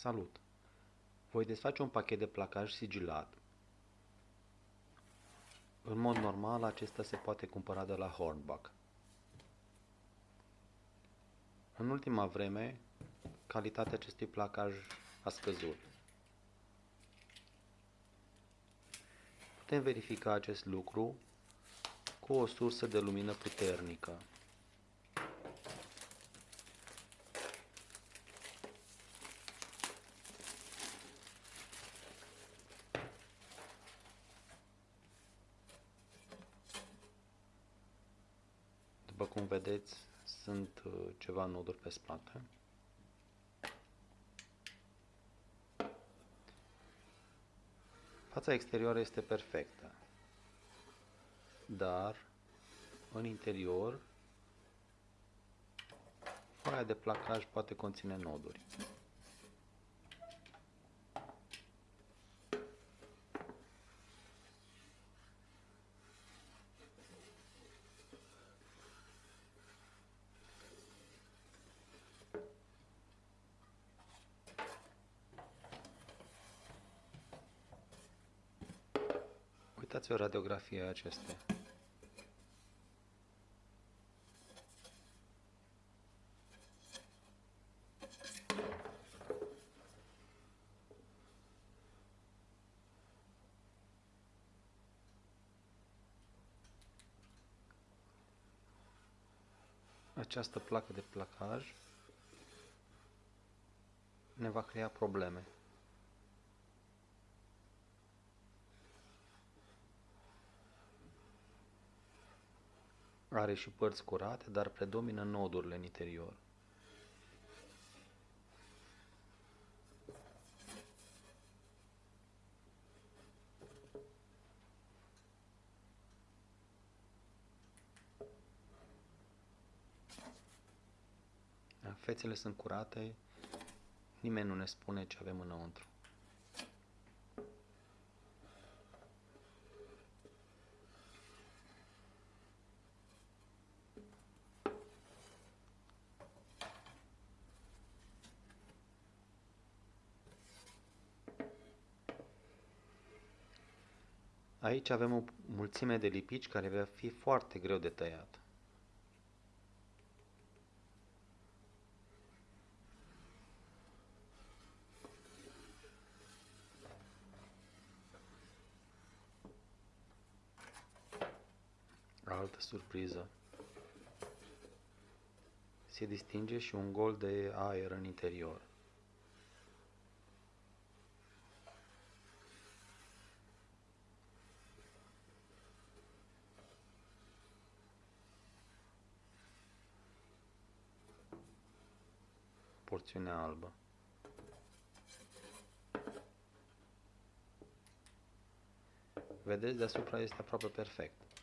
Salut! Voi desface un pachet de placaj sigilat. În mod normal, acesta se poate cumpăra de la Hornbach. În ultima vreme, calitatea acestui placaj a scăzut. Putem verifica acest lucru cu o sursă de lumină puternică. Cum vedeți, sunt uh, ceva noduri pe spate. Fața exterioară este perfectă, dar în interior foaia de placaj poate conține noduri. Uitați o radiografie a acestea. Această placă de placaj ne va crea probleme. Are și părți curate, dar predomină nodurile în interior. Fețele sunt curate, nimeni nu ne spune ce avem înăuntru. Aici avem o mulțime de lipici care va fi foarte greu de tăiat. Altă surpriză. Se distinge și un gol de aer în interior. Porțiunea albă. Vedeți, deasupra este aproape perfect.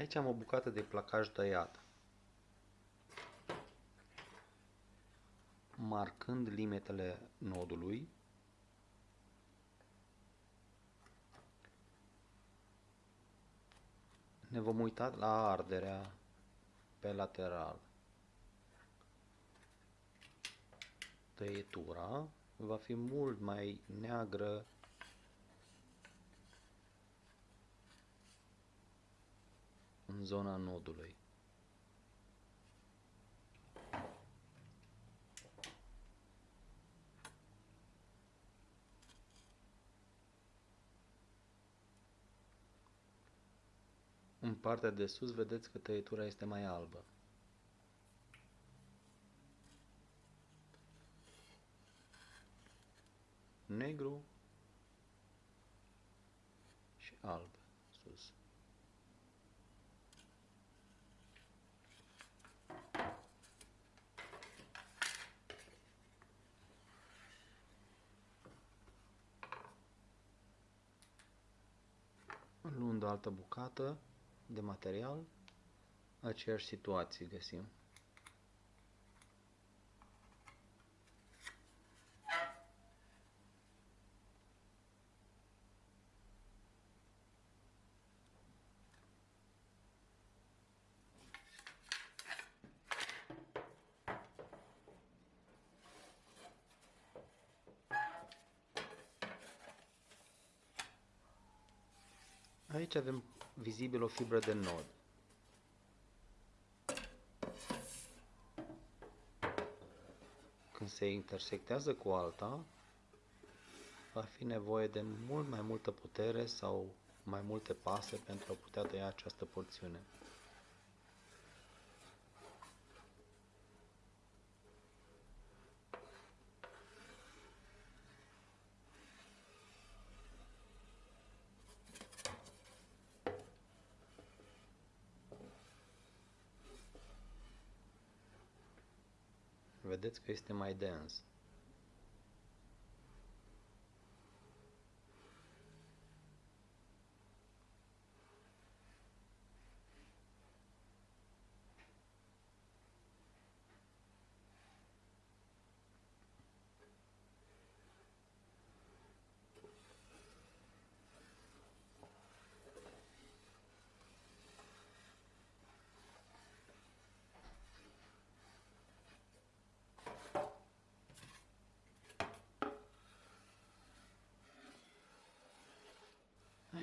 Aici am o bucată de placaj tăiat. Marcând limitele nodului, ne vom uita la arderea pe lateral. Tăietura va fi mult mai neagră în zona nodului. În partea de sus vedeți că tăietura este mai albă. Negru și alb sus. Cealaltă bucată de material, aceeași situație găsim. Aici avem vizibil o fibră de nod. Când se intersectează cu alta, va fi nevoie de mult mai multă putere sau mai multe pase pentru a putea tăia această porțiune. Vedeți că este mai dens.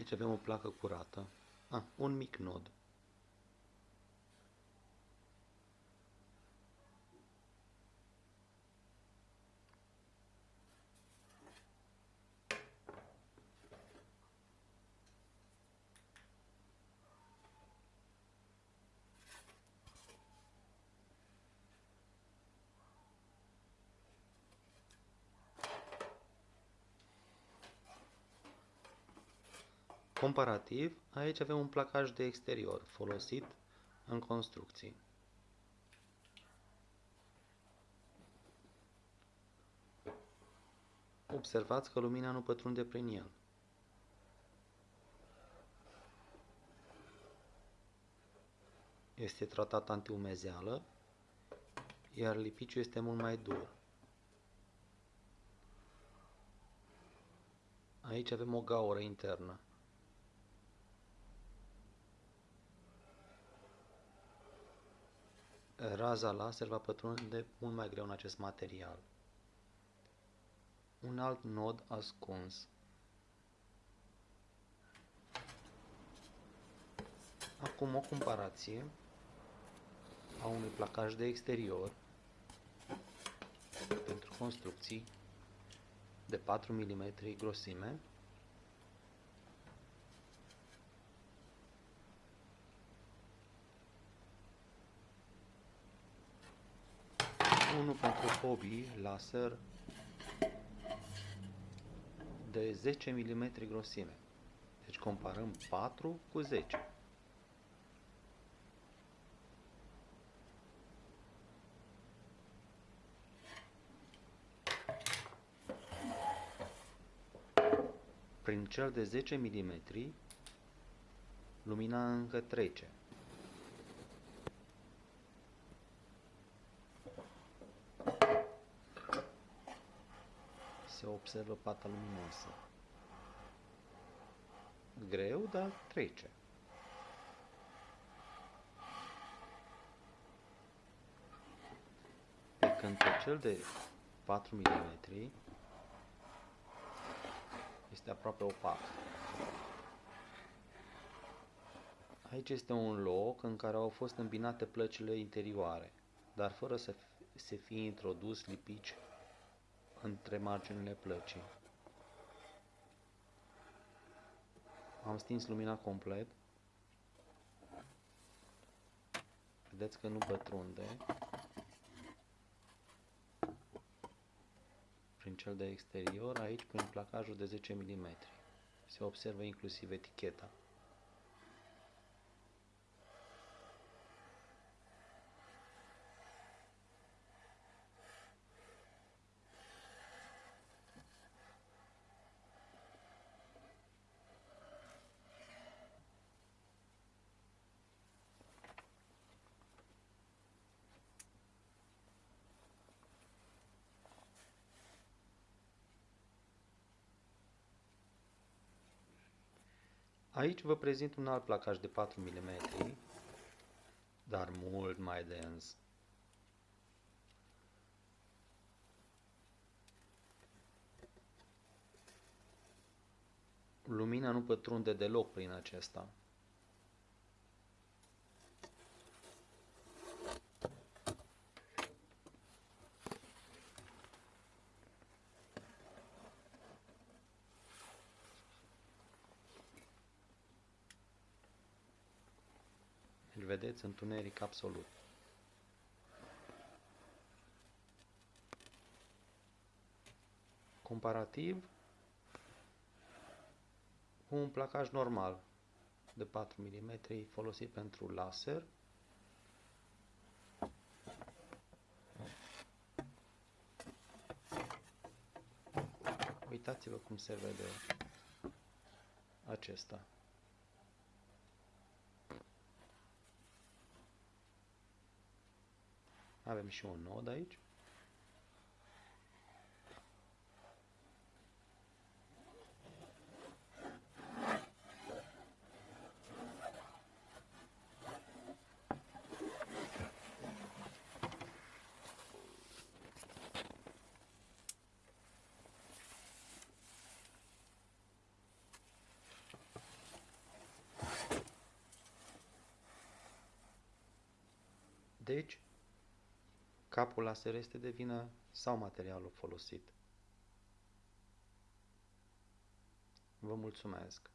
Aici avem o placă curată. Ah, un mic nod. Comparativ, aici avem un placaj de exterior folosit în construcții. Observați că lumina nu pătrunde prin el. Este tratat antiumezeală, iar lipiciul este mult mai dur. Aici avem o gaură internă. Raza laser va pătrunde mult mai greu în acest material. Un alt nod ascuns. Acum o comparație a unui placaj de exterior pentru construcții de 4 mm grosime unul pentru hobby laser de 10 mm grosime. Deci comparăm 4 cu 10. Prin cel de 10 mm, lumina încă trece. Se observă pata luminoasă. Greu, dar trece. Pe când pe cel de 4 mm este aproape opac. Aici este un loc în care au fost îmbinate plăcile interioare, dar fără să se fie introdus lipici între marginile plăcii. Am stins lumina complet. Vedeți că nu pătrunde. Prin cel de exterior, aici prin placajul de 10 mm. Se observă inclusiv eticheta. Aici vă prezint un alt placaj de 4 mm, dar mult mai dens. Lumina nu pătrunde deloc prin acesta. Vedeți întuneric absolut. Comparativ cu un placaj normal de 4 mm folosit pentru laser. Uitați-vă cum se vede acesta. Avem și un nod aici. Deci, capul laser este de vină sau materialul folosit. Vă mulțumesc!